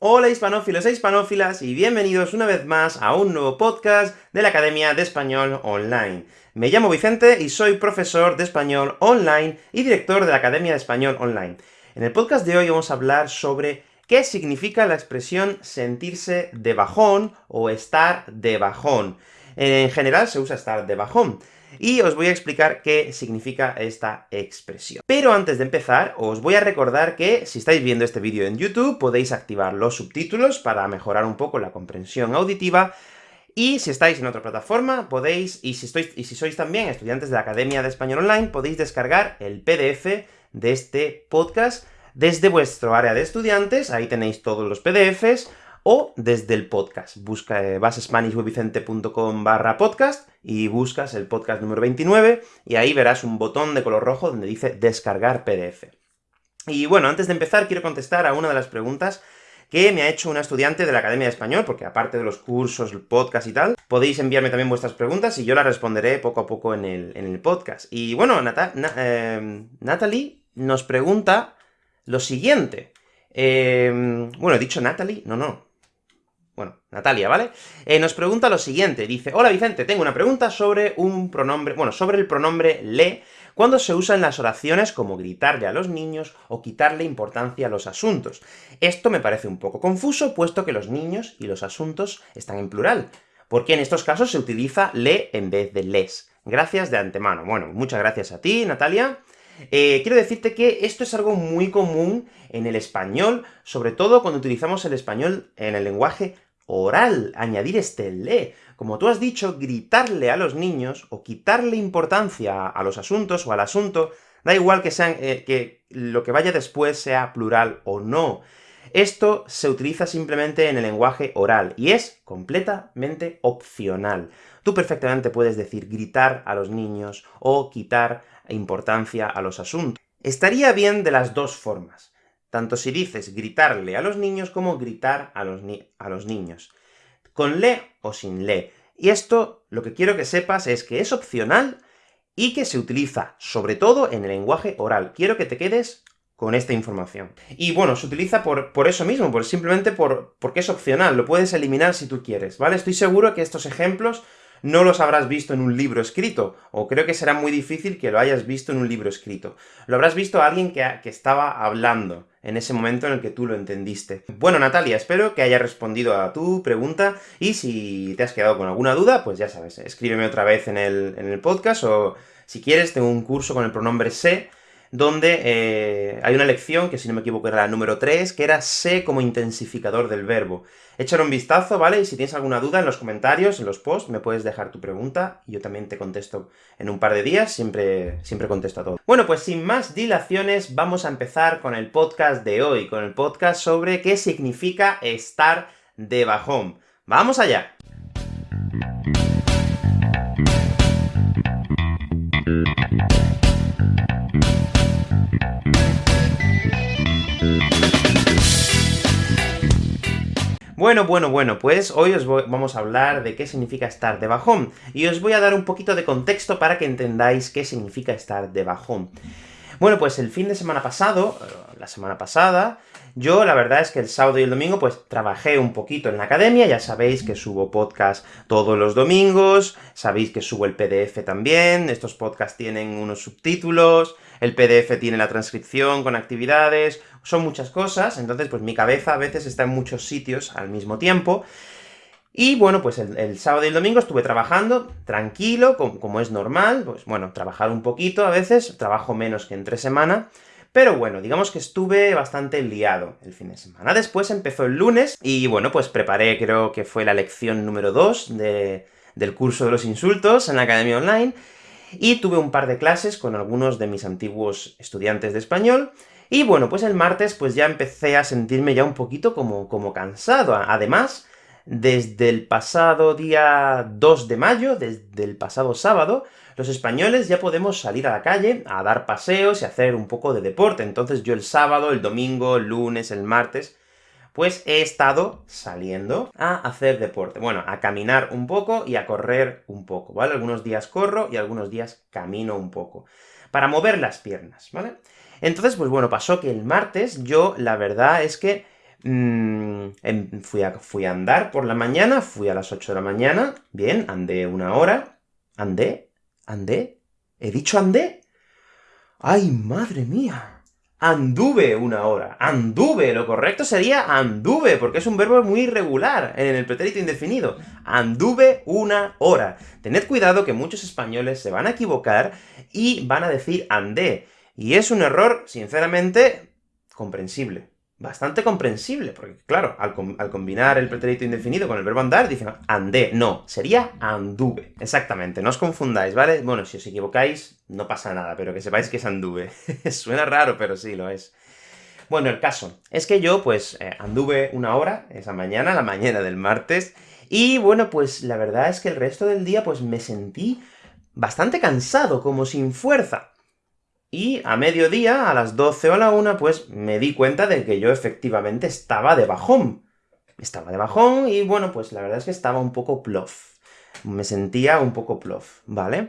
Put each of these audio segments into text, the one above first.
Hola hispanófilos e hispanófilas, y bienvenidos una vez más a un nuevo podcast de la Academia de Español Online. Me llamo Vicente y soy profesor de español online y director de la Academia de Español Online. En el podcast de hoy vamos a hablar sobre qué significa la expresión sentirse de bajón o estar de bajón. En general se usa estar de bajón, y os voy a explicar qué significa esta expresión. Pero antes de empezar, os voy a recordar que, si estáis viendo este vídeo en YouTube, podéis activar los subtítulos para mejorar un poco la comprensión auditiva, y si estáis en otra plataforma, podéis, y si, y si sois también estudiantes de la Academia de Español Online, podéis descargar el PDF de este podcast desde vuestro área de estudiantes, ahí tenéis todos los PDFs, o desde el podcast. Busca, eh, vas a spanishwebvicente.com barra podcast, y buscas el podcast número 29, y ahí verás un botón de color rojo donde dice descargar PDF. Y bueno, antes de empezar quiero contestar a una de las preguntas que me ha hecho una estudiante de la Academia de Español, porque aparte de los cursos, el podcast y tal, podéis enviarme también vuestras preguntas y yo las responderé poco a poco en el, en el podcast. Y bueno, eh, Natalie nos pregunta lo siguiente. Eh, bueno, he dicho Natalie, no, no, bueno, Natalia, ¿vale? Eh, nos pregunta lo siguiente, dice, Hola Vicente, tengo una pregunta sobre un pronombre, bueno, sobre el pronombre le, cuando se usa en las oraciones como gritarle a los niños o quitarle importancia a los asuntos. Esto me parece un poco confuso, puesto que los niños y los asuntos están en plural, porque en estos casos se utiliza le en vez de les. Gracias de antemano. Bueno, muchas gracias a ti, Natalia. Eh, quiero decirte que esto es algo muy común en el español, sobre todo cuando utilizamos el español en el lenguaje oral, añadir este le. Como tú has dicho, gritarle a los niños, o quitarle importancia a los asuntos o al asunto, da igual que, sean, eh, que lo que vaya después sea plural o no. Esto se utiliza simplemente en el lenguaje oral, y es completamente opcional. Tú perfectamente puedes decir gritar a los niños, o quitar importancia a los asuntos. Estaría bien de las dos formas tanto si dices gritarle a los niños como gritar a los, a los niños. Con le o sin le. Y esto, lo que quiero que sepas es que es opcional y que se utiliza, sobre todo, en el lenguaje oral. Quiero que te quedes con esta información. Y bueno, se utiliza por, por eso mismo, por, simplemente por, porque es opcional, lo puedes eliminar si tú quieres, ¿vale? Estoy seguro que estos ejemplos no los habrás visto en un libro escrito, o creo que será muy difícil que lo hayas visto en un libro escrito. Lo habrás visto a alguien que, que estaba hablando en ese momento en el que tú lo entendiste. Bueno, Natalia, espero que haya respondido a tu pregunta, y si te has quedado con alguna duda, pues ya sabes, escríbeme otra vez en el, en el podcast, o si quieres, tengo un curso con el pronombre se, donde eh, hay una lección, que si no me equivoco era la número 3, que era sé como intensificador del verbo. Échale un vistazo, ¿vale? Y si tienes alguna duda en los comentarios, en los posts, me puedes dejar tu pregunta, y yo también te contesto en un par de días, siempre, siempre contesto a todo. Bueno, pues sin más dilaciones, vamos a empezar con el podcast de hoy, con el podcast sobre qué significa estar de bajón. ¡Vamos allá! Bueno, bueno, bueno, pues hoy os vamos a hablar de qué significa estar de bajón, y os voy a dar un poquito de contexto para que entendáis qué significa estar de bajón. Bueno, pues el fin de semana pasado, la semana pasada, yo la verdad es que el sábado y el domingo pues trabajé un poquito en la academia, ya sabéis que subo podcast todos los domingos, sabéis que subo el PDF también, estos podcasts tienen unos subtítulos, el PDF tiene la transcripción con actividades, son muchas cosas, entonces pues mi cabeza a veces está en muchos sitios al mismo tiempo, y bueno, pues el, sábado y el domingo estuve trabajando, tranquilo, como, es normal, pues bueno, trabajar un poquito a veces, trabajo menos que entre semana, pero bueno, digamos que estuve bastante liado el fin de semana. Después empezó el lunes, y bueno, pues preparé, creo que fue la lección número 2 del curso de los insultos en la Academia Online, y tuve un par de clases con algunos de mis antiguos estudiantes de español, y bueno, pues el martes pues ya empecé a sentirme ya un poquito como, como cansado. Además, desde el pasado día 2 de mayo, desde el pasado sábado, los españoles ya podemos salir a la calle a dar paseos y hacer un poco de deporte. Entonces yo el sábado, el domingo, el lunes, el martes, pues he estado saliendo a hacer deporte. Bueno, a caminar un poco y a correr un poco, ¿vale? Algunos días corro y algunos días camino un poco, para mover las piernas, ¿vale? Entonces, pues bueno, pasó que el martes yo, la verdad es que mm, em, fui, a, fui a andar por la mañana, fui a las 8 de la mañana, bien, andé una hora, andé, andé, ¿he dicho andé? ¡Ay, madre mía! Anduve una hora. Anduve, lo correcto sería anduve, porque es un verbo muy irregular en el pretérito indefinido. Anduve una hora. Tened cuidado que muchos españoles se van a equivocar y van a decir andé. Y es un error, sinceramente, comprensible bastante comprensible, porque claro, al, combinar el pretérito indefinido con el verbo andar, dicen andé, no, sería anduve. Exactamente, no os confundáis, ¿vale? Bueno, si os equivocáis, no pasa nada, pero que sepáis que es anduve. Suena raro, pero sí lo es. Bueno, el caso es que yo, pues, eh, anduve una hora esa mañana, la mañana del martes, y bueno, pues la verdad es que el resto del día, pues me sentí bastante cansado, como sin fuerza. Y a mediodía, a las 12 o a la 1, pues me di cuenta de que yo efectivamente estaba de bajón. Estaba de bajón, y bueno, pues la verdad es que estaba un poco plof. Me sentía un poco plof, ¿vale?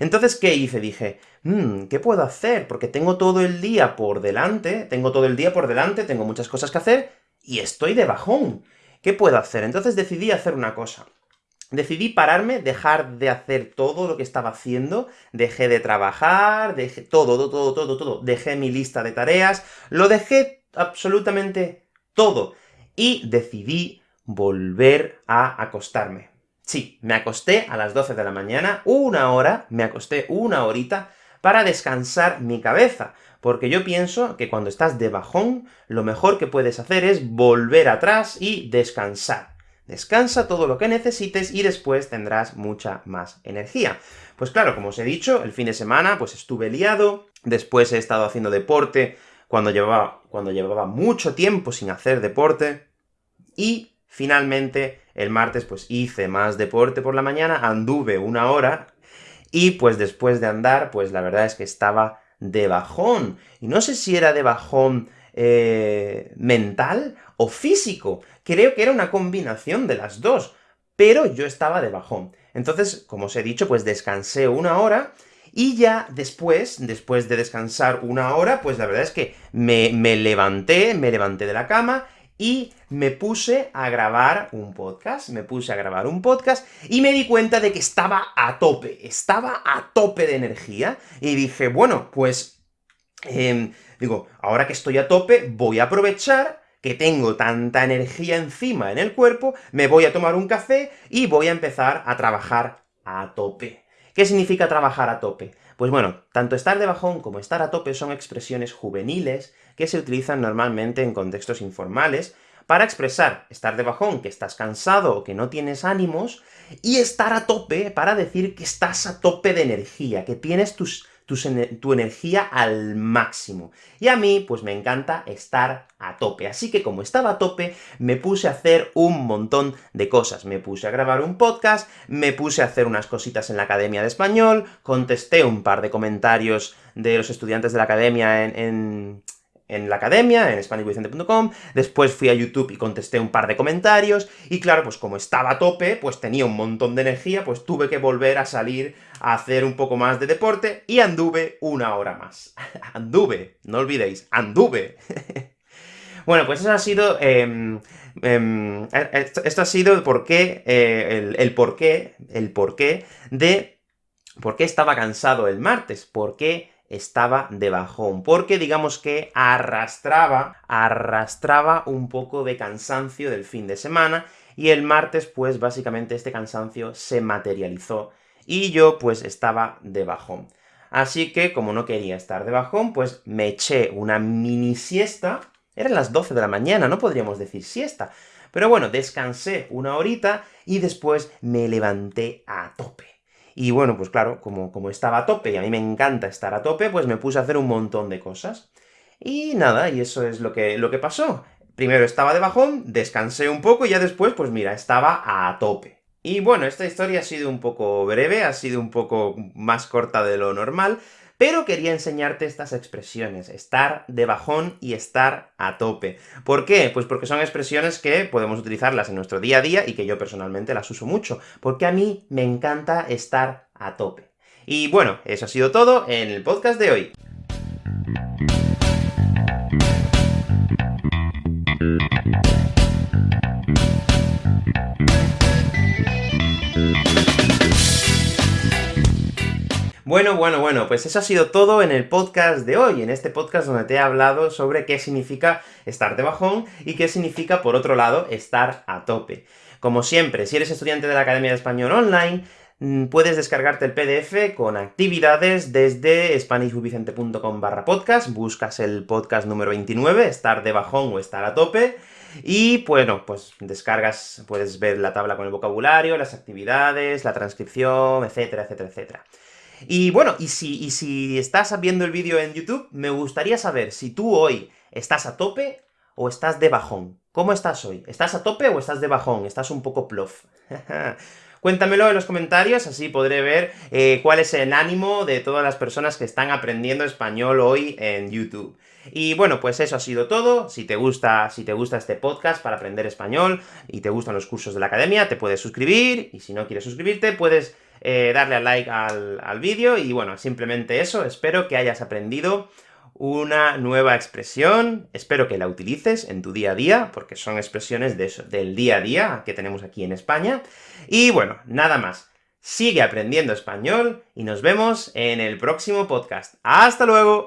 Entonces, ¿qué hice? Dije, mmm, ¿qué puedo hacer? Porque tengo todo el día por delante, tengo todo el día por delante, tengo muchas cosas que hacer, y estoy de bajón. ¿Qué puedo hacer? Entonces decidí hacer una cosa decidí pararme, dejar de hacer todo lo que estaba haciendo, dejé de trabajar, dejé todo, todo, todo, todo, todo, dejé mi lista de tareas, lo dejé absolutamente todo, y decidí volver a acostarme. Sí, me acosté a las 12 de la mañana, una hora, me acosté una horita, para descansar mi cabeza, porque yo pienso que cuando estás de bajón, lo mejor que puedes hacer es volver atrás y descansar. Descansa todo lo que necesites y después tendrás mucha más energía. Pues claro, como os he dicho, el fin de semana pues estuve liado, después he estado haciendo deporte cuando llevaba, cuando llevaba mucho tiempo sin hacer deporte, y finalmente el martes pues hice más deporte por la mañana, anduve una hora, y pues después de andar, pues la verdad es que estaba de bajón. Y no sé si era de bajón eh, mental o físico. Creo que era una combinación de las dos, pero yo estaba de bajón. Entonces, como os he dicho, pues descansé una hora, y ya después, después de descansar una hora, pues la verdad es que me, me levanté, me levanté de la cama, y me puse a grabar un podcast, me puse a grabar un podcast, y me di cuenta de que estaba a tope, estaba a tope de energía, y dije, bueno, pues Em, digo, ahora que estoy a tope, voy a aprovechar que tengo tanta energía encima en el cuerpo, me voy a tomar un café y voy a empezar a trabajar a tope. ¿Qué significa trabajar a tope? Pues bueno, tanto estar de bajón como estar a tope son expresiones juveniles que se utilizan normalmente en contextos informales, para expresar estar de bajón, que estás cansado o que no tienes ánimos, y estar a tope para decir que estás a tope de energía, que tienes tus tu, energía al máximo. Y a mí, pues me encanta estar a tope. Así que como estaba a tope, me puse a hacer un montón de cosas. Me puse a grabar un podcast, me puse a hacer unas cositas en la Academia de Español, contesté un par de comentarios de los estudiantes de la Academia en en la academia, en SpanishWithVicente.com, después fui a YouTube y contesté un par de comentarios, y claro, pues como estaba a tope, pues tenía un montón de energía, pues tuve que volver a salir a hacer un poco más de deporte, y anduve una hora más. anduve, no olvidéis, anduve. bueno, pues eso ha sido... Em, em, esto, ha sido el porqué, eh, el, el porqué, el porqué de por qué estaba cansado el martes, por qué estaba de bajón, porque digamos que arrastraba, arrastraba un poco de cansancio del fin de semana, y el martes, pues básicamente este cansancio se materializó, y yo pues estaba de bajón. Así que, como no quería estar de bajón, pues me eché una mini siesta, eran las 12 de la mañana, no podríamos decir siesta, pero bueno, descansé una horita, y después me levanté a tope. Y bueno, pues claro, como, como estaba a tope, y a mí me encanta estar a tope, pues me puse a hacer un montón de cosas. Y nada, y eso es lo que, lo que pasó. Primero estaba de bajón, descansé un poco, y ya después, pues mira, estaba a tope. Y bueno, esta historia ha sido un poco breve, ha sido un poco más corta de lo normal, pero quería enseñarte estas expresiones, estar de bajón y estar a tope. ¿Por qué? Pues porque son expresiones que podemos utilizarlas en nuestro día a día y que yo personalmente las uso mucho, porque a mí me encanta estar a tope. Y bueno, eso ha sido todo en el podcast de hoy. Bueno, bueno, bueno, pues eso ha sido todo en el podcast de hoy, en este podcast donde te he hablado sobre qué significa estar de bajón, y qué significa, por otro lado, estar a tope. Como siempre, si eres estudiante de la Academia de Español Online, mm, puedes descargarte el PDF con actividades desde spanishubicente.com barra podcast, buscas el podcast número 29, estar de bajón o estar a tope, y bueno, pues descargas, puedes ver la tabla con el vocabulario, las actividades, la transcripción, etcétera, etcétera, etcétera. Y bueno, y si, y si estás viendo el vídeo en YouTube, me gustaría saber si tú hoy estás a tope o estás de bajón. ¿Cómo estás hoy? ¿Estás a tope o estás de bajón? ¿Estás un poco plof? Cuéntamelo en los comentarios, así podré ver eh, cuál es el ánimo de todas las personas que están aprendiendo español hoy en YouTube. Y bueno, pues eso ha sido todo. Si te gusta, si te gusta este podcast para aprender español, y te gustan los cursos de la academia, te puedes suscribir, y si no quieres suscribirte, puedes eh, darle al like al, al vídeo, y bueno, simplemente eso, espero que hayas aprendido una nueva expresión, espero que la utilices en tu día a día, porque son expresiones de eso, del día a día que tenemos aquí en España. Y bueno, nada más. Sigue aprendiendo español, y nos vemos en el próximo podcast. ¡Hasta luego!